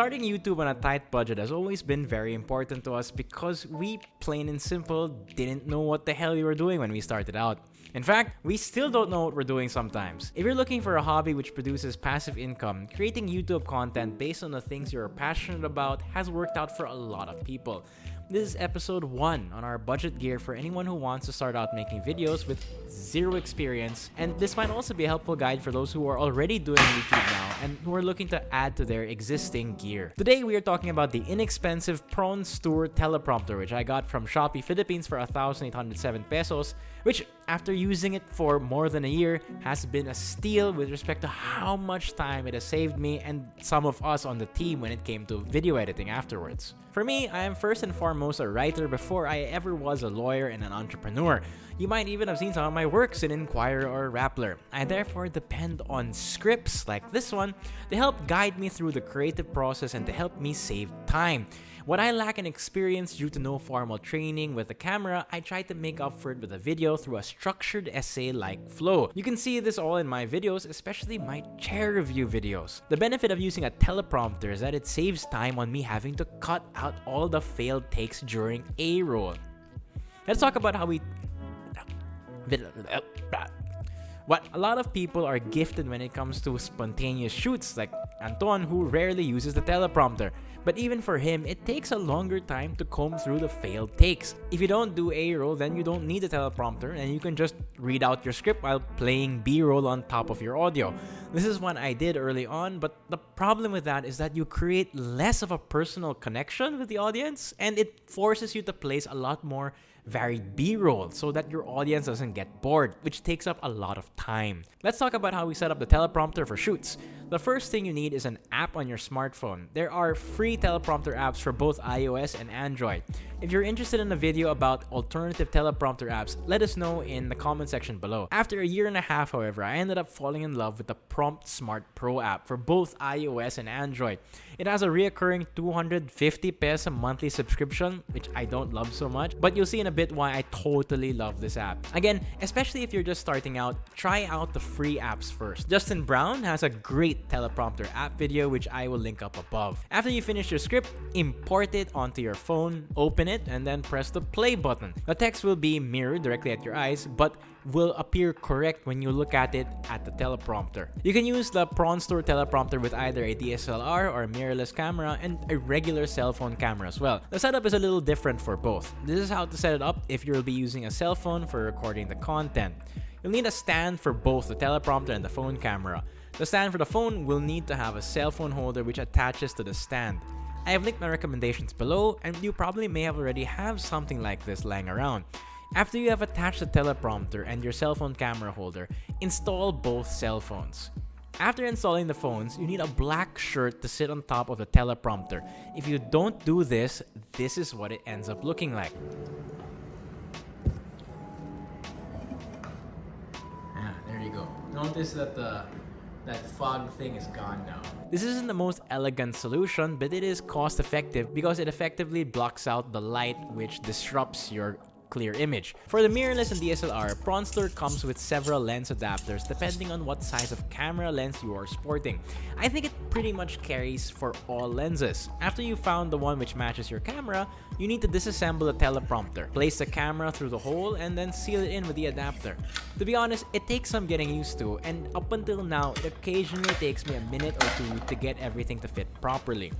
Starting YouTube on a tight budget has always been very important to us because we, plain and simple, didn't know what the hell we were doing when we started out. In fact, we still don't know what we're doing sometimes. If you're looking for a hobby which produces passive income, creating YouTube content based on the things you're passionate about has worked out for a lot of people. This is episode 1 on our budget gear for anyone who wants to start out making videos with zero experience and this might also be a helpful guide for those who are already doing YouTube now and who are looking to add to their existing gear. Today we are talking about the inexpensive PronStur teleprompter which I got from Shopee Philippines for 1,807 pesos which after using it for more than a year has been a steal with respect to how much time it has saved me and some of us on the team when it came to video editing afterwards. For me, I am first and foremost a writer before I ever was a lawyer and an entrepreneur. You might even have seen some of my works in Inquirer or Rappler. I therefore depend on scripts like this one to help guide me through the creative process and to help me save time. What I lack in experience due to no formal training with the camera, I try to make up for it with a video through a structured essay-like flow. You can see this all in my videos, especially my chair review videos. The benefit of using a teleprompter is that it saves time on me having to cut out all the failed takes during A-roll. Let's talk about how we what a lot of people are gifted when it comes to spontaneous shoots like Anton who rarely uses the teleprompter. But even for him, it takes a longer time to comb through the failed takes. If you don't do A-roll, then you don't need a teleprompter and you can just read out your script while playing B-roll on top of your audio. This is what I did early on, but the problem with that is that you create less of a personal connection with the audience and it forces you to place a lot more varied B-roll so that your audience doesn't get bored, which takes up a lot of time. Let's talk about how we set up the teleprompter for shoots. The first thing you need is an app on your smartphone. There are free teleprompter apps for both iOS and Android. If you're interested in a video about alternative teleprompter apps, let us know in the comment section below. After a year and a half, however, I ended up falling in love with the Prompt Smart Pro app for both iOS and Android. It has a reoccurring 250 peso monthly subscription, which I don't love so much, but you'll see in a bit why I totally love this app. Again, especially if you're just starting out, try out the free apps first. Justin Brown has a great teleprompter app video, which I will link up above. After you finish your script, import it onto your phone, open it, and then press the play button. The text will be mirrored directly at your eyes, but will appear correct when you look at it at the teleprompter. You can use the PronStur teleprompter with either a DSLR or mirrorless camera and a regular cell phone camera as well. The setup is a little different for both. This is how to set it up if you'll be using a cell phone for recording the content. You'll need a stand for both the teleprompter and the phone camera. The stand for the phone will need to have a cell phone holder which attaches to the stand. I have linked my recommendations below and you probably may have already have something like this lying around. After you have attached the teleprompter and your cell phone camera holder, install both cell phones. After installing the phones, you need a black shirt to sit on top of the teleprompter. If you don't do this, this is what it ends up looking like. Ah, there you go. Notice that the that fog thing is gone now. This isn't the most elegant solution, but it is cost effective because it effectively blocks out the light which disrupts your clear image. For the mirrorless and DSLR, PronStur comes with several lens adapters depending on what size of camera lens you are sporting. I think it pretty much carries for all lenses. After you found the one which matches your camera, you need to disassemble the teleprompter, place the camera through the hole, and then seal it in with the adapter. To be honest, it takes some getting used to, and up until now, it occasionally takes me a minute or two to get everything to fit properly.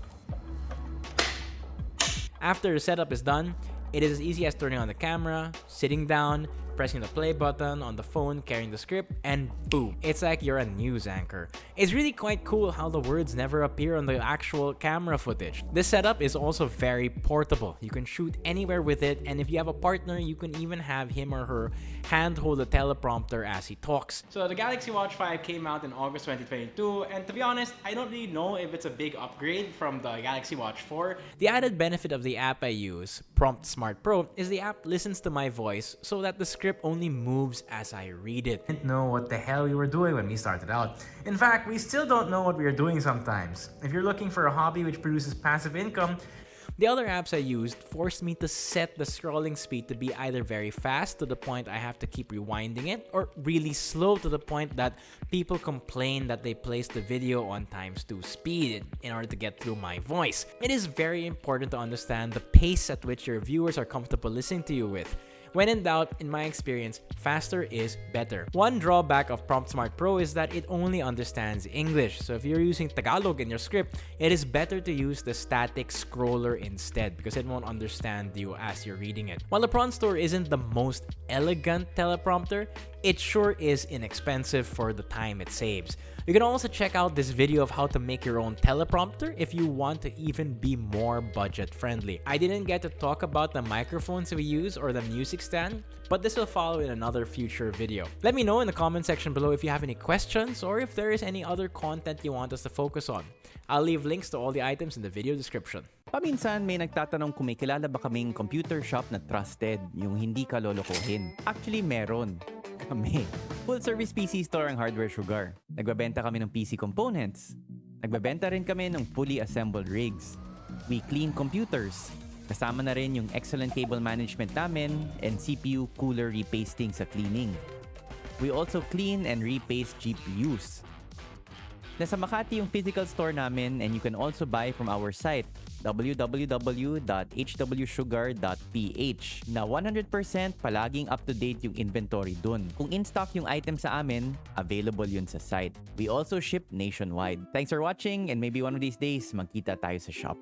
After the setup is done, it is as easy as turning on the camera, sitting down, pressing the play button on the phone, carrying the script, and boom, it's like you're a news anchor. It's really quite cool how the words never appear on the actual camera footage. This setup is also very portable. You can shoot anywhere with it, and if you have a partner, you can even have him or her hand hold the teleprompter as he talks. So the Galaxy Watch 5 came out in August 2022, and to be honest, I don't really know if it's a big upgrade from the Galaxy Watch 4. The added benefit of the app I use, Prompt Smart Pro, is the app listens to my voice so that the script only moves as I read it. Didn't know what the hell we were doing when we started out. In fact, we still don't know what we are doing sometimes. If you're looking for a hobby which produces passive income, The other apps I used forced me to set the scrolling speed to be either very fast to the point I have to keep rewinding it, or really slow to the point that people complain that they placed the video on times 2 speed in order to get through my voice. It is very important to understand the pace at which your viewers are comfortable listening to you with. When in doubt, in my experience, faster is better. One drawback of Prompt Smart Pro is that it only understands English. So if you're using Tagalog in your script, it is better to use the static scroller instead because it won't understand you as you're reading it. While the PronStur isn't the most elegant teleprompter, it sure is inexpensive for the time it saves. You can also check out this video of how to make your own teleprompter if you want to even be more budget friendly. I didn't get to talk about the microphones we use or the music stand, but this will follow in another future video. Let me know in the comment section below if you have any questions or if there is any other content you want us to focus on. I'll leave links to all the items in the video description. Paminsan may nagtatanong kung may kilala ba kaming computer shop na trusted, yung hindi ka lolokohin. Actually, meron. Kami. Full service PC store ang Hardware Sugar. Nagbabenta kami ng PC components. Nagbabenta rin kami ng fully assembled rigs. We clean computers. Kasama na rin yung excellent cable management namin and CPU cooler repasting sa cleaning. We also clean and repaste GPUs. Nasa Makati yung physical store namin and you can also buy from our site www.hwsugar.ph na 100% palaging up-to-date yung inventory dun. Kung in-stock yung item sa amin, available yun sa site. We also ship nationwide. Thanks for watching and maybe one of these days magkita tayo sa shop.